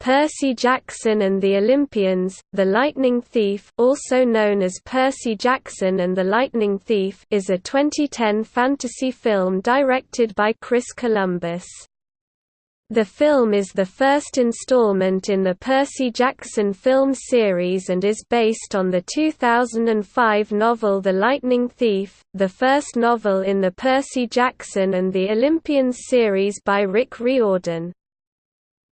Percy Jackson and the Olympians, The Lightning Thief also known as Percy Jackson and the Lightning Thief is a 2010 fantasy film directed by Chris Columbus. The film is the first installment in the Percy Jackson film series and is based on the 2005 novel The Lightning Thief, the first novel in the Percy Jackson and the Olympians series by Rick Riordan.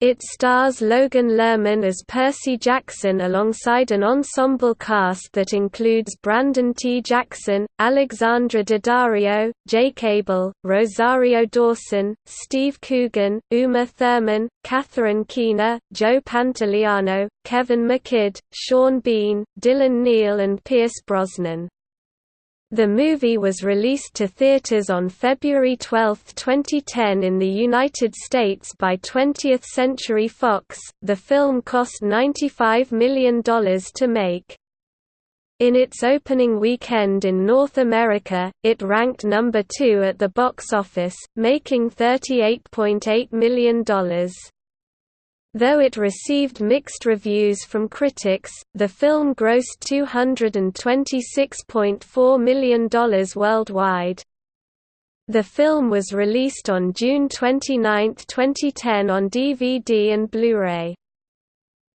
It stars Logan Lerman as Percy Jackson alongside an ensemble cast that includes Brandon T. Jackson, Alexandra Daddario, Jake Abel, Rosario Dawson, Steve Coogan, Uma Thurman, Catherine Keener, Joe Pantoliano, Kevin McKidd, Sean Bean, Dylan Neal and Pierce Brosnan. The movie was released to theaters on February 12, 2010 in the United States by 20th Century Fox. The film cost $95 million to make. In its opening weekend in North America, it ranked number 2 at the box office, making $38.8 million. Though it received mixed reviews from critics, the film grossed $226.4 million worldwide. The film was released on June 29, 2010 on DVD and Blu-ray.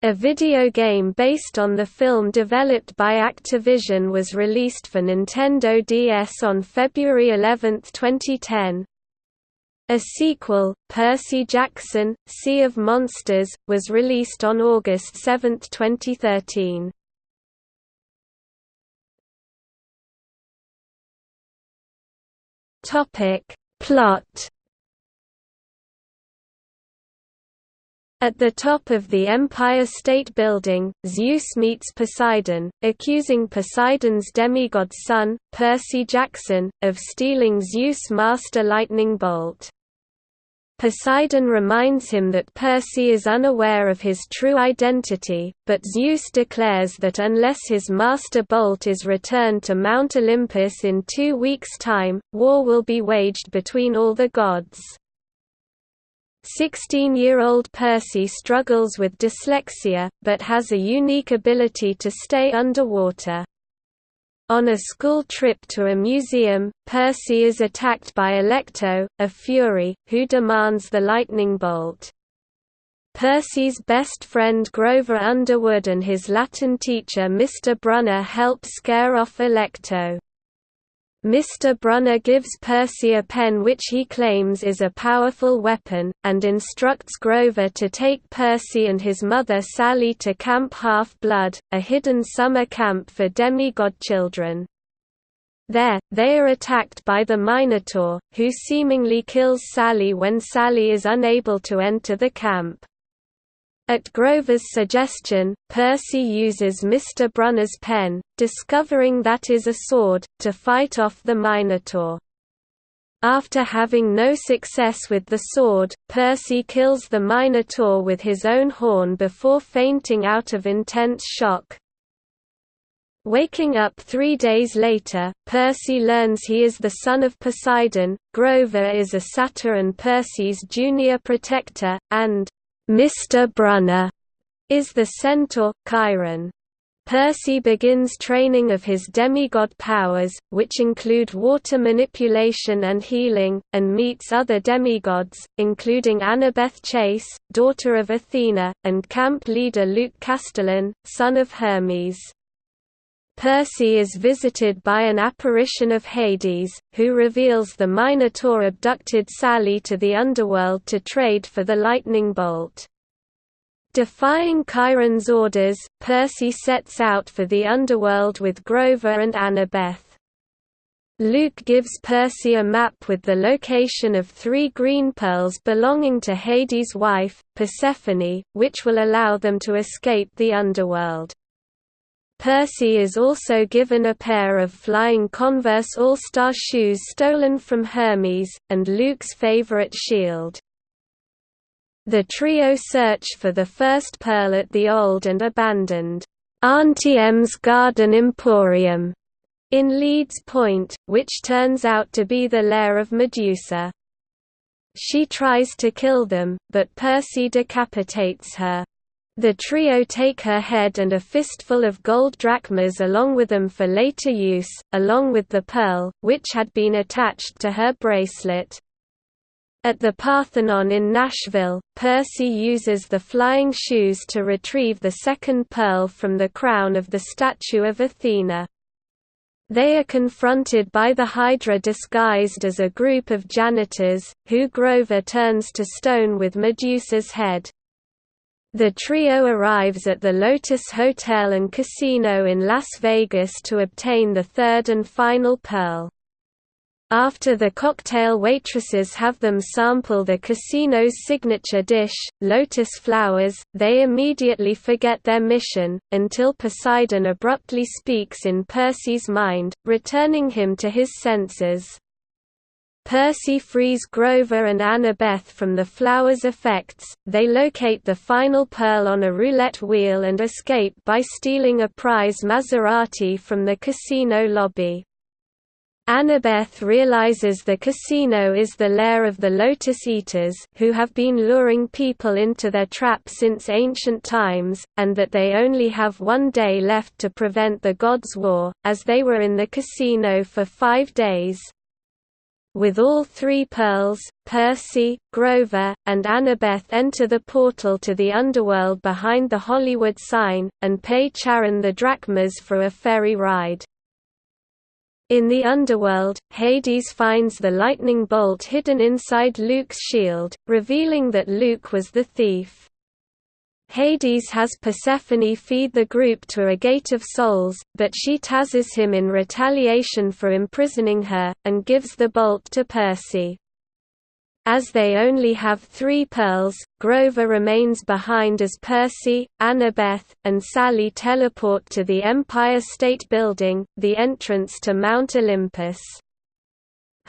A video game based on the film developed by Activision was released for Nintendo DS on February 11, 2010. A sequel, Percy Jackson, Sea of Monsters, was released on August 7, 2013. Topic. Plot At the top of the Empire State Building, Zeus meets Poseidon, accusing Poseidon's demigod son, Percy Jackson, of stealing Zeus' master lightning bolt. Poseidon reminds him that Percy is unaware of his true identity, but Zeus declares that unless his master bolt is returned to Mount Olympus in two weeks' time, war will be waged between all the gods. Sixteen-year-old Percy struggles with dyslexia, but has a unique ability to stay underwater. On a school trip to a museum, Percy is attacked by Alecto, a Fury, who demands the lightning bolt. Percy's best friend Grover Underwood and his Latin teacher Mr. Brunner help scare off Alecto. Mr. Brunner gives Percy a pen which he claims is a powerful weapon, and instructs Grover to take Percy and his mother Sally to Camp Half-Blood, a hidden summer camp for demigod children. There, they are attacked by the Minotaur, who seemingly kills Sally when Sally is unable to enter the camp. At Grover's suggestion, Percy uses Mr. Brunner's pen, discovering that is a sword, to fight off the Minotaur. After having no success with the sword, Percy kills the Minotaur with his own horn before fainting out of intense shock. Waking up three days later, Percy learns he is the son of Poseidon, Grover is a satyr and Percy's junior protector, and Mr. Brunner is the centaur, Chiron. Percy begins training of his demigod powers, which include water manipulation and healing, and meets other demigods, including Annabeth Chase, daughter of Athena, and camp leader Luke Castellan, son of Hermes. Percy is visited by an apparition of Hades, who reveals the Minotaur abducted Sally to the underworld to trade for the lightning bolt. Defying Chiron's orders, Percy sets out for the underworld with Grover and Annabeth. Luke gives Percy a map with the location of three green pearls belonging to Hades' wife, Persephone, which will allow them to escape the underworld. Percy is also given a pair of flying Converse All-Star shoes stolen from Hermes, and Luke's favorite shield. The trio search for the first pearl at the old and abandoned Auntie M's Garden Emporium in Leeds Point, which turns out to be the lair of Medusa. She tries to kill them, but Percy decapitates her. The trio take her head and a fistful of gold drachmas along with them for later use, along with the pearl, which had been attached to her bracelet. At the Parthenon in Nashville, Percy uses the flying shoes to retrieve the second pearl from the crown of the statue of Athena. They are confronted by the Hydra disguised as a group of janitors, who Grover turns to stone with Medusa's head. The trio arrives at the Lotus Hotel and Casino in Las Vegas to obtain the third and final pearl. After the cocktail waitresses have them sample the casino's signature dish, lotus flowers, they immediately forget their mission, until Poseidon abruptly speaks in Percy's mind, returning him to his senses. Percy frees Grover and Annabeth from the flower's effects, they locate the final pearl on a roulette wheel and escape by stealing a prize Maserati from the casino lobby. Annabeth realizes the casino is the lair of the Lotus Eaters who have been luring people into their trap since ancient times, and that they only have one day left to prevent the Gods' War, as they were in the casino for five days. With all three pearls, Percy, Grover, and Annabeth enter the portal to the underworld behind the Hollywood sign, and pay Charon the drachmas for a ferry ride. In the underworld, Hades finds the lightning bolt hidden inside Luke's shield, revealing that Luke was the thief. Hades has Persephone feed the group to a Gate of Souls, but she tazzes him in retaliation for imprisoning her, and gives the bolt to Percy. As they only have three pearls, Grover remains behind as Percy, Annabeth, and Sally teleport to the Empire State Building, the entrance to Mount Olympus.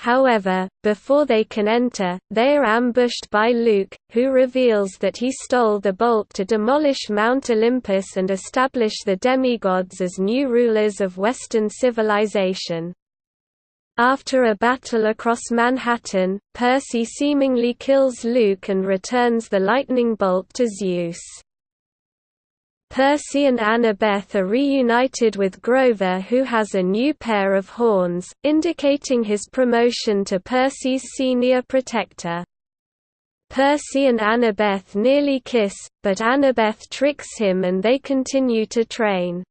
However, before they can enter, they are ambushed by Luke, who reveals that he stole the bolt to demolish Mount Olympus and establish the demigods as new rulers of Western civilization. After a battle across Manhattan, Percy seemingly kills Luke and returns the lightning bolt to Zeus. Percy and Annabeth are reunited with Grover who has a new pair of horns, indicating his promotion to Percy's senior protector. Percy and Annabeth nearly kiss, but Annabeth tricks him and they continue to train.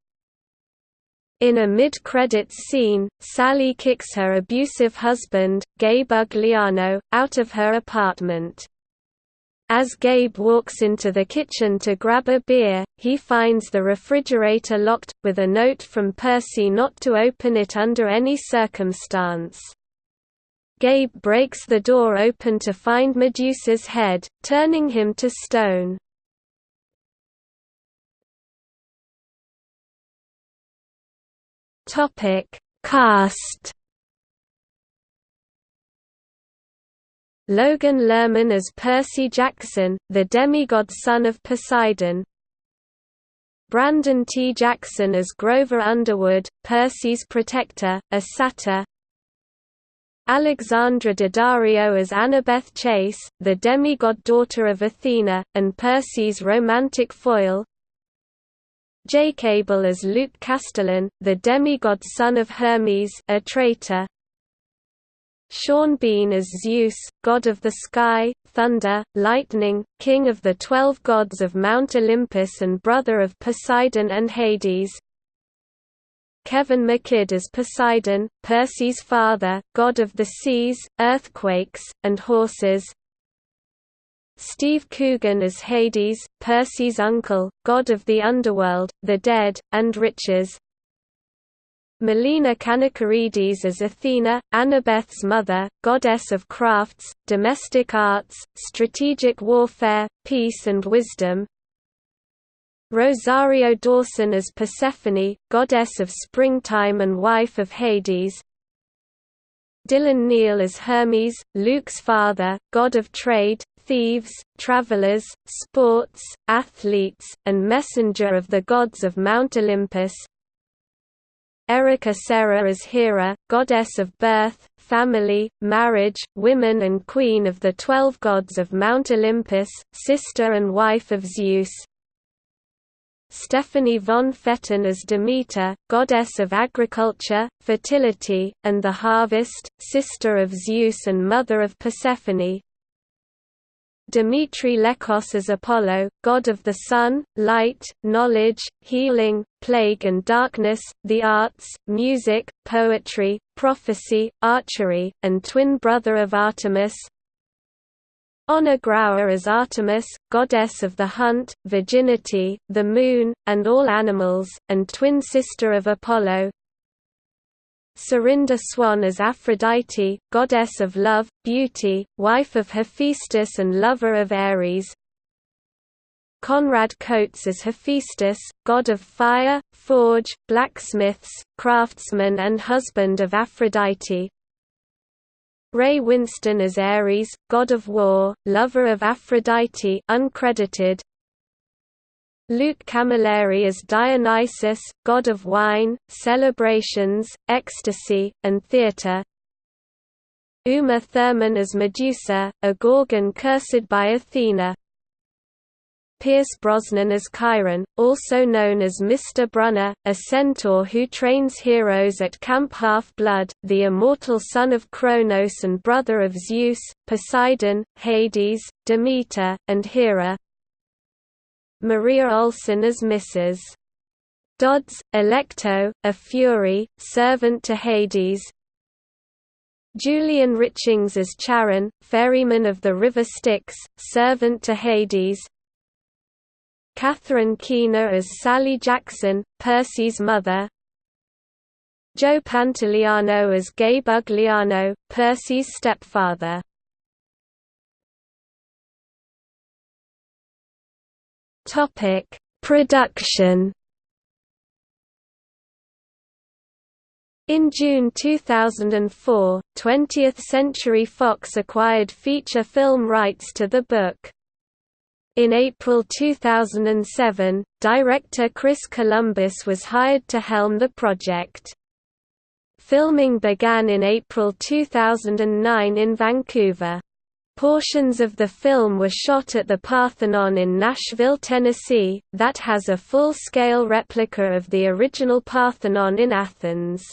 In a mid-credits scene, Sally kicks her abusive husband, Gabe Ugliano, out of her apartment. As Gabe walks into the kitchen to grab a beer, he finds the refrigerator locked, with a note from Percy not to open it under any circumstance. Gabe breaks the door open to find Medusa's head, turning him to stone. Cast Logan Lerman as Percy Jackson, the demigod son of Poseidon. Brandon T. Jackson as Grover Underwood, Percy's protector, a satyr. Alexandra Daddario as Annabeth Chase, the demigod daughter of Athena, and Percy's romantic foil. Jake Abel as Luke Castellan, the demigod son of Hermes a traitor Sean Bean as Zeus, god of the sky, thunder, lightning, king of the twelve gods of Mount Olympus and brother of Poseidon and Hades. Kevin McKidd as Poseidon, Percy's father, god of the seas, earthquakes, and horses. Steve Coogan as Hades, Percy's uncle, god of the underworld, the dead, and riches. Melina Kanakaredes as Athena, Annabeth's mother, goddess of crafts, domestic arts, strategic warfare, peace and wisdom. Rosario Dawson as Persephone, goddess of springtime and wife of Hades. Dylan Neal as Hermes, Luke's father, god of trade, thieves, travelers, sports, athletes, and messenger of the gods of Mount Olympus. Erica Cerra as Hera, goddess of birth, family, marriage, women and queen of the twelve gods of Mount Olympus, sister and wife of Zeus. Stefanie von Pfetten as Demeter, goddess of agriculture, fertility, and the harvest, sister of Zeus and mother of Persephone, Dimitri Lekkos as Apollo, god of the sun, light, knowledge, healing, plague and darkness, the arts, music, poetry, prophecy, archery, and twin brother of Artemis. Ona Grauer as Artemis, goddess of the hunt, virginity, the moon, and all animals, and twin sister of Apollo, Serinda Swan as Aphrodite, goddess of love, beauty, wife of Hephaestus and lover of Ares. Conrad Coates as Hephaestus, god of fire, forge, blacksmiths, craftsman and husband of Aphrodite. Ray Winstone as Ares, god of war, lover of Aphrodite uncredited, Luke Camilleri as Dionysus, god of wine, celebrations, ecstasy, and theatre. Uma Thurman as Medusa, a Gorgon cursed by Athena. Pierce Brosnan as Chiron, also known as Mr. Brunner, a centaur who trains heroes at Camp Half-Blood, the immortal son of Kronos and brother of Zeus, Poseidon, Hades, Demeter, and Hera. Maria Olsen as Mrs. Dodds, Alecto, a Fury, servant to Hades. Julian Richings as Charon, ferryman of the River Styx, servant to Hades. Catherine Keener as Sally Jackson, Percy's mother. Joe Pantoliano as Gabe Ugliano, Percy's stepfather Topic: Production. In June 2004, 20th Century Fox acquired feature film rights to the book. In April 2007, director Chris Columbus was hired to helm the project. Filming began in April 2009 in Vancouver. Portions of the film were shot at the Parthenon in Nashville, Tennessee, that has a full-scale replica of the original Parthenon in Athens.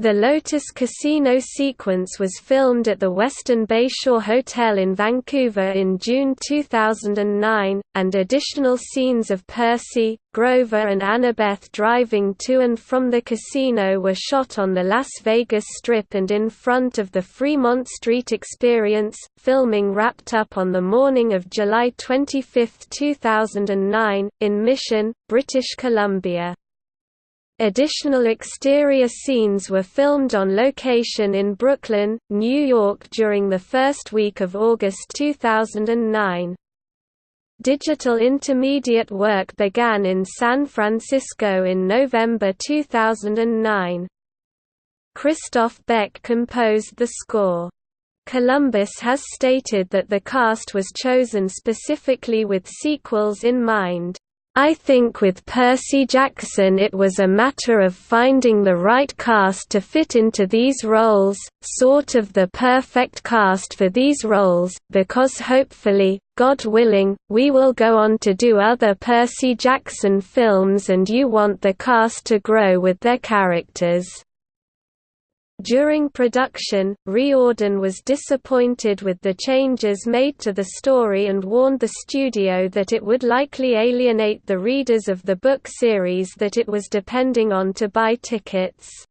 The Lotus Casino sequence was filmed at the Westin Bayshore Hotel in Vancouver in June 2009, and additional scenes of Percy, Grover and Annabeth driving to and from the casino were shot on the Las Vegas Strip and in front of the Fremont Street Experience. Filming wrapped up on the morning of July 25, 2009, in Mission, British Columbia. Additional exterior scenes were filmed on location in Brooklyn, New York during the first week of August 2009. Digital intermediate work began in San Francisco in November 2009. Christoph Beck composed the score. Columbus has stated that the cast was chosen specifically with sequels in mind. I think with Percy Jackson it was a matter of finding the right cast to fit into these roles, sort of the perfect cast for these roles, because hopefully, God willing, we will go on to do other Percy Jackson films and you want the cast to grow with their characters. During production, Riordan was disappointed with the changes made to the story and warned the studio that it would likely alienate the readers of the book series that it was depending on to buy tickets.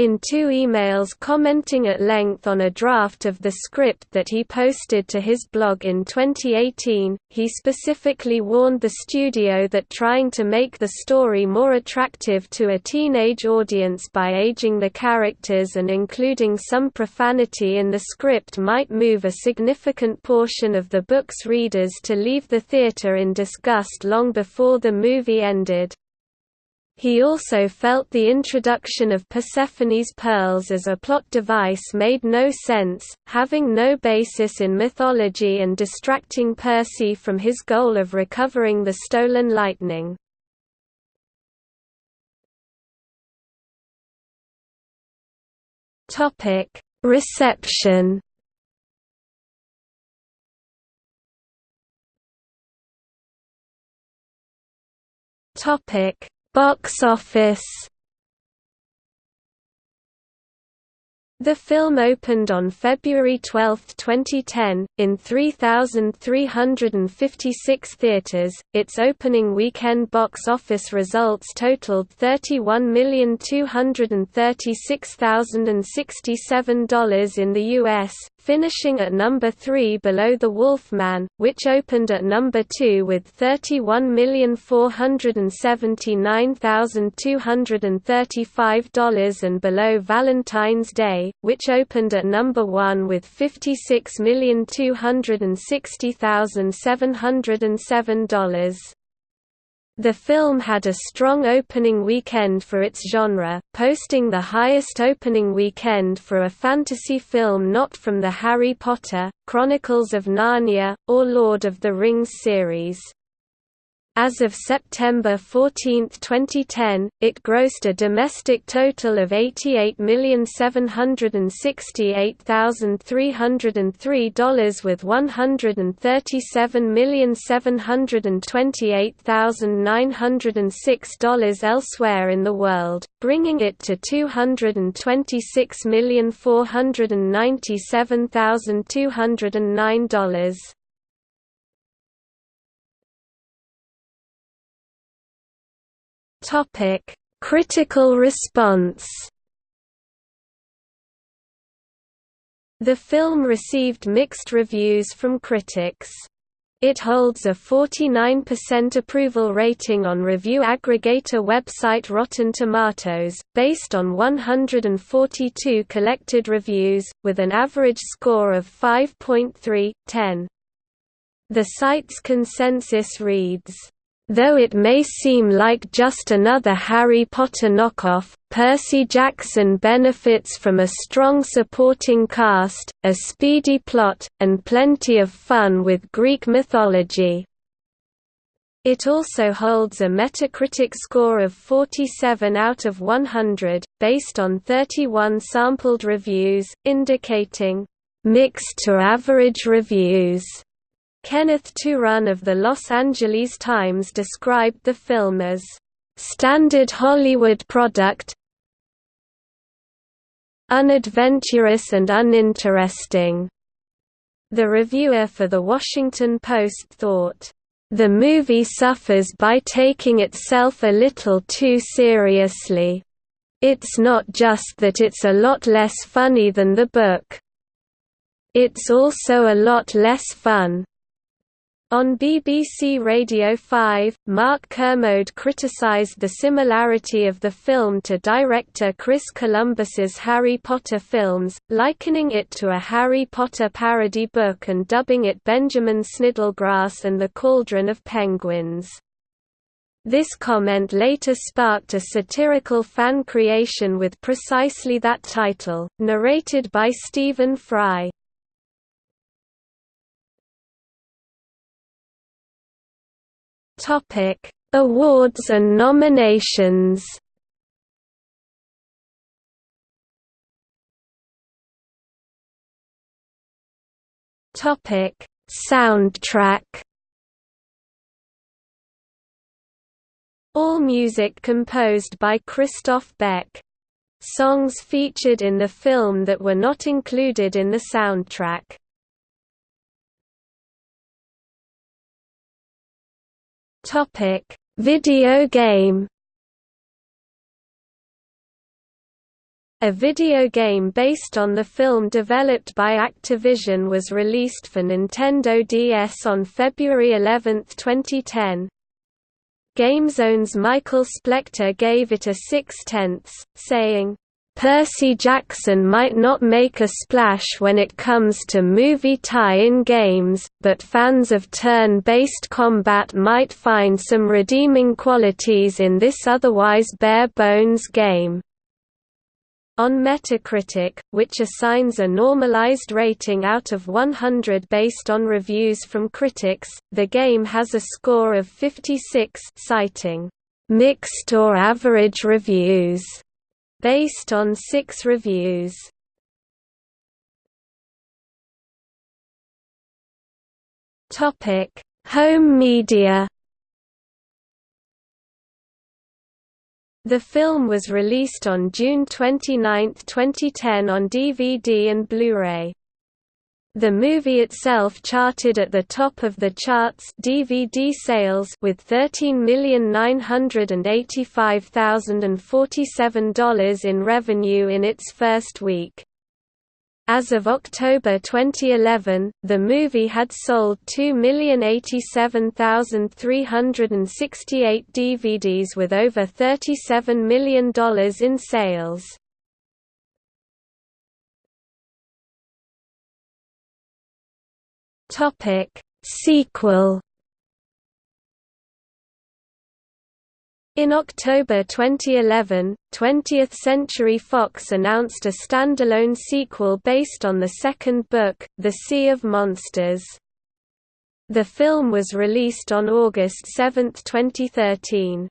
In two emails commenting at length on a draft of the script that he posted to his blog in 2018, he specifically warned the studio that trying to make the story more attractive to a teenage audience by aging the characters and including some profanity in the script might move a significant portion of the book's readers to leave the theater in disgust long before the movie ended. He also felt the introduction of Persephone's pearls as a plot device made no sense, having no basis in mythology and distracting Percy from his goal of recovering the stolen lightning. Reception Box office The film opened on February 12, 2010, in 3,356 theaters. Its opening weekend box office results totaled $31,236,067 in the US, finishing at number 3 below The Wolf Man, which opened at number 2 with $31,479,235 and below Valentine's Day, which opened at number 1 with $56,260,707. The film had a strong opening weekend for its genre, posting the highest opening weekend for a fantasy film not from the Harry Potter, Chronicles of Narnia, or Lord of the Rings series. As of September 14, 2010, it grossed a domestic total of $88,768,303 with $137,728,906 elsewhere in the world, bringing it to $226,497,209. Topic: Critical response. The film received mixed reviews from critics. It holds a 49% approval rating on review aggregator website Rotten Tomatoes, based on 142 collected reviews, with an average score of 5.3/10. The site's consensus reads, Though it may seem like just another Harry Potter knockoff, Percy Jackson benefits from a strong supporting cast, a speedy plot, and plenty of fun with Greek mythology. It also holds a Metacritic score of 47 out of 100, based on 31 sampled reviews, indicating mixed to average reviews. Kenneth Turan of the Los Angeles Times described the film as, "...standard Hollywood product unadventurous and uninteresting." The reviewer for The Washington Post thought, "...the movie suffers by taking itself a little too seriously. It's not just that it's a lot less funny than the book. It's also a lot less fun." On BBC Radio 5, Mark Kermode criticised the similarity of the film to director Chris Columbus's Harry Potter films, likening it to a Harry Potter parody book and dubbing it Benjamin Sniddlegrass and the Cauldron of Penguins. This comment later sparked a satirical fan creation with precisely that title, narrated by Stephen Fry. Topic: Awards and nominations. Topic: Soundtrack. All music composed by Christoph Beck. Songs featured in the film that were not included in the soundtrack. Topic: Video game. A video game based on the film developed by Activision was released for Nintendo DS on February 11, 2010. GameZone's Michael Splechta gave it a 6 tenths, saying, Percy Jackson might not make a splash when it comes to movie tie-in games, but fans of turn-based combat might find some redeeming qualities in this otherwise bare-bones game. On Metacritic, which assigns a normalized rating out of 100 based on reviews from critics, the game has a score of 56 citing mixed or average reviews based on six reviews. Topic: Home media. The film was released on June 29, 2010 on DVD and Blu-ray. The movie itself charted at the top of the charts DVD sales with $13,985,047 in revenue in its first week. As of October 2011, the movie had sold 2,087,368 DVDs with over $37 million in sales. Topic Sequel In October 2011, 20th Century Fox announced a standalone sequel based on the second book, The Sea of Monsters. The film was released on August 7, 2013.